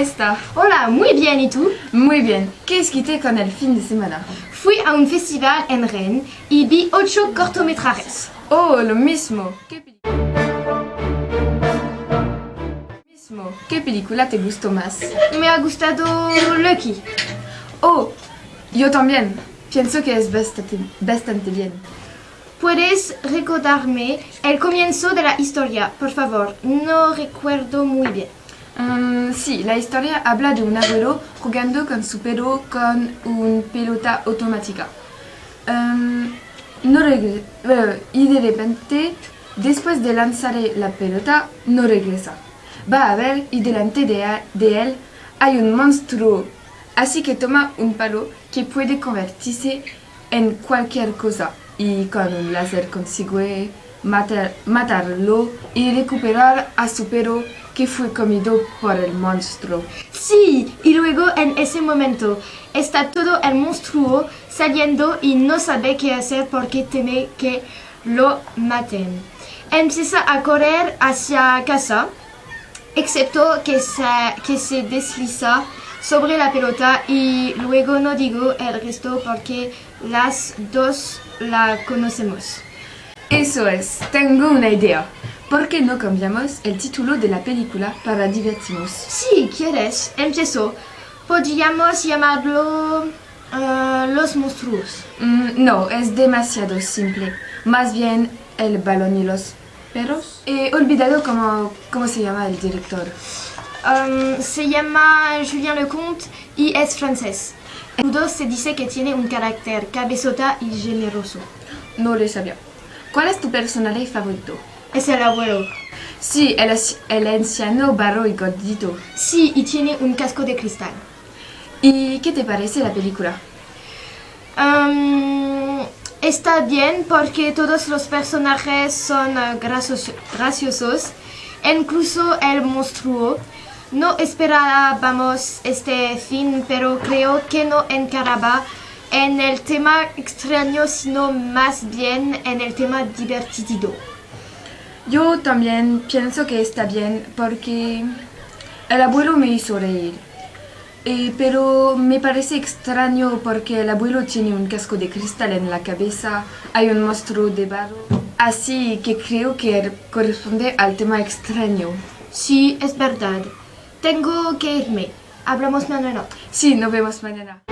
está? Hola, muy bien, ¿y tú? Muy bien. ¿Qué esquité con el fin de semana? Fui a un festival en Rennes y vi ocho cortometrajes. Oh, lo mismo. ¿Qué, mismo. ¿Qué película te gustó más? Me ha gustado Lucky. Oh, yo también. Pienso que es bastante, bastante bien. ¿Puedes recordarme el comienzo de la historia, por favor? No recuerdo muy bien. Mm, sí, la historia habla de un abuelo jugando con su perro con una pelota automática. Em, no regre- eh, y de repente, después de lanzar la pelota, no regresa. Va a ver y delante de, de él hay un monstruo. Así que toma un palo que puede convertirse en cualquier cosa y con un láser consigue matar- matarlo y recuperar a su perro que fue comido por el monstruo. Sí, y luego en ese momento está todo el monstruo saliendo y no sabe qué hacer porque teme que lo maten. Empieza a correr hacia casa, excepto que se, que se desliza sobre la pelota y luego no digo el resto porque las dos la conocemos. Eso es, tengo una idea. ¿Por qué no cambiamos el título de la película para divertirnos? Si quieres, empiezo. Podríamos llamarlo eh, Los monstruos. Mm, no, es demasiado simple. Más bien el balón y los perros. He olvidado cómo, cómo se llama el director. Um, se llama Julien Lecomte y es francés. El judo se dice que tiene un carácter cabezota y generoso. No lo sabía. ¿Cuál es tu personaje favorito? Es el abuelo. Sí, el, anciano barro y gordito. Sí, y tiene un casco de cristal. ¿Y qué te parece la película? Um, está bien porque todos los personajes son gracioso- graciosos, incluso el monstruo. No esperábamos este fin, pero creo que no encaraba en el tema extraño, sino más bien en el tema divertido. Yo también pienso que está bien porque el abuelo me hizo reír. Eh, pero me parece extraño porque el abuelo tiene un casco de cristal en la cabeza, hay un monstruo de barro. Así que creo que corresponde al tema extraño. Sí, es verdad. Tengo que irme. Hablamos mañana. Sí, nos vemos mañana.